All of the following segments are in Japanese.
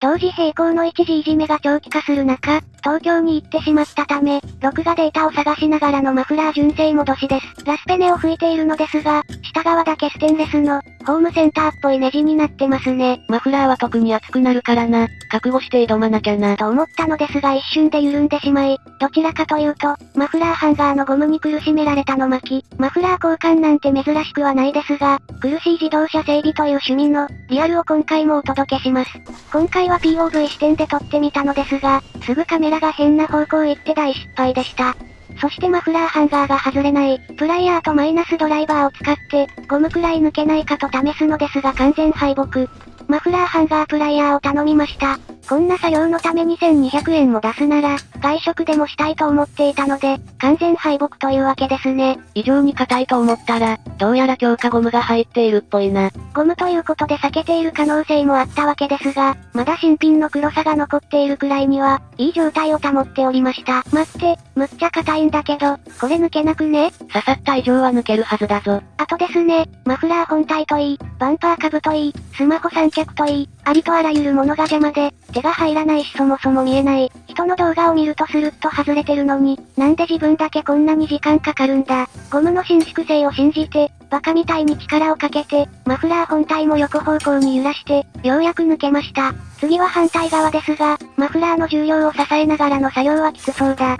同時並行の一時いじめが長期化する中、東京に行ってしまったため、録画データを探しながらのマフラー純正戻しです。ラスペネを吹いているのですが、下側だけステンレスの、ホームセンターっぽいネジになってますね。マフラーは特に熱くなるからな。覚悟して挑まなきゃな。と思ったのですが一瞬で緩んでしまい、どちらかというと、マフラーハンガーのゴムに苦しめられたの巻き、マフラー交換なんて珍しくはないですが、苦しい自動車整備という趣味の、リアルを今回もお届けします。今回は POV 視点で撮ってみたのですが、すぐカメラが変な方向行って大失敗でした。そしてマフラーハンガーが外れない、プライヤーとマイナスドライバーを使って、ゴムくらい抜けないかと試すのですが完全敗北。マフラーハンガープライヤーを頼みました。こんな作業のため2200円も出すなら、外食でもしたいと思っていたので、完全敗北というわけですね。異常に硬いと思ったら、どうやら強化ゴムが入っているっぽいな。ゴムということで避けている可能性もあったわけですが、まだ新品の黒さが残っているくらいには、いい状態を保っておりました。待って、むっちゃ硬いんだけど、これ抜けなくね？刺さった以上は抜けるはずだぞ。あとですね、マフラー本体といい、バンパー株といい、スマホ三脚といい、ありとあらゆるものが邪魔で、手が入らないしそもそも見えない。人の動画を見るとスルッと外れてるのに、なんで自分だけこんなに時間かかるんだ。ゴムの伸縮性を信じて、バカみたいに力をかけて、マフラー本体も横方向に揺らして、ようやく抜けました。次は反対側ですが、マフラーの重量を支えながらの作業はきつそうだ。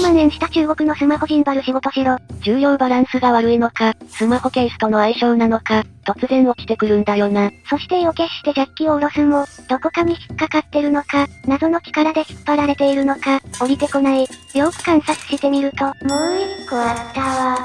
万円した中国のスマホジンバル仕事しろ。重量バランスが悪いのか、スマホケースとの相性なのか、突然落ちてくるんだよな。そして意を決してジャッキを下ろすも、どこかに引っかかってるのか、謎の力で引っ張られているのか、降りてこない。よく観察してみると、もう一個あったわ。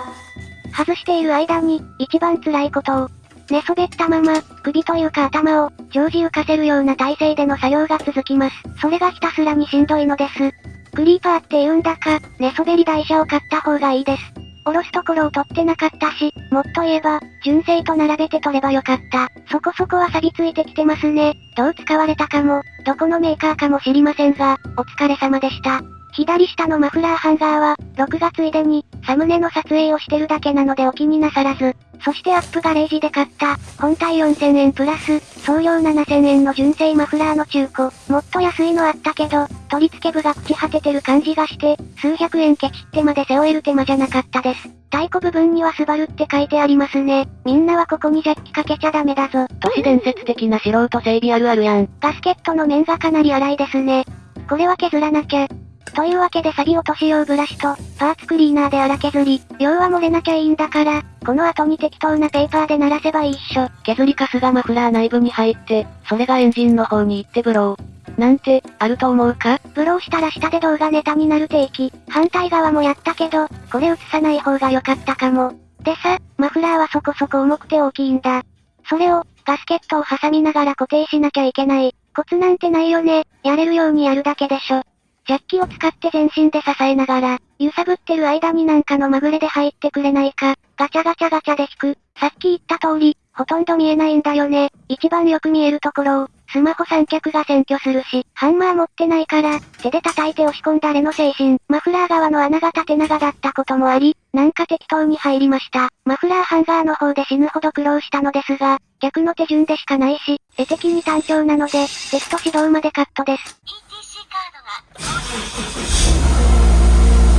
外している間に、一番辛いことを、寝そべったまま、首というか頭を、常時浮かせるような体勢での作業が続きます。それがひたすらにしんどいのです。クリーパーって言うんだか、寝そべり台車を買った方がいいです。おろすところを取ってなかったし、もっと言えば、純正と並べて取ればよかった。そこそこは錆びついてきてますね。どう使われたかも、どこのメーカーかも知りませんが、お疲れ様でした。左下のマフラーハンガーは、録画ついでに、サムネの撮影をしてるだけなのでお気になさらず。そしてアップガレージで買った、本体4000円プラス、送料7000円の純正マフラーの中古。もっと安いのあったけど、取り付け部が朽ち果ててる感じがして、数百円ケチってまで背負える手間じゃなかったです。太鼓部分にはスバルって書いてありますね。みんなはここにジャッキかけちゃダメだぞ。都市伝説的な素人整備あるあるやん。ガスケットの面がかなり荒いですね。これは削らなきゃ。というわけで錆落とし用ブラシと、パーツクリーナーで荒削り、量は漏れなきゃいいんだから、この後に適当なペーパーで鳴らせばいいっしょ。削りカスがマフラー内部に入って、それがエンジンの方に行ってブロー。なんて、あると思うか？ブローしたら下で動画ネタになる定期。反対側もやったけど、これ映さない方が良かったかも。でさ、マフラーはそこそこ重くて大きいんだ。それを、ガスケットを挟みながら固定しなきゃいけない。コツなんてないよね。やれるようにやるだけでしょ。ジャッキを使って全身で支えながら、揺さぶってる間になんかのまぐれで入ってくれないか、ガチャガチャガチャで引く。さっき言った通り、ほとんど見えないんだよね。一番よく見えるところを、スマホ三脚が占拠するし、ハンマー持ってないから、手で叩いて押し込んだれの精神。マフラー側の穴が縦長だったこともあり、なんか適当に入りました。マフラーハンガーの方で死ぬほど苦労したのですが、逆の手順でしかないし、絵的に単調なので、テスト指導までカットです。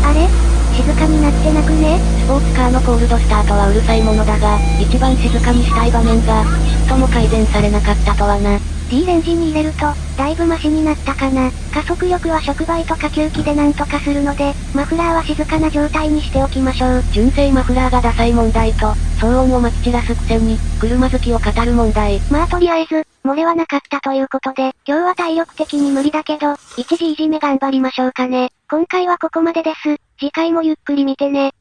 あれ？静かになってなくね？スポーツカーのコールドスタートはうるさいものだが、一番静かにしたい場面が、ちっとも改善されなかったとはな。D レンジに入れると、だいぶマシになったかな。加速力は触媒と下級機でなんとかするので、マフラーは静かな状態にしておきましょう。純正マフラーがダサい問題と、騒音をまき散らすくせに、車好きを語る問題。まあとりあえず、漏れはなかったということで、今日は体力的に無理だけど、一時いじめ頑張りましょうかね。今回はここまでです。次回もゆっくり見てね。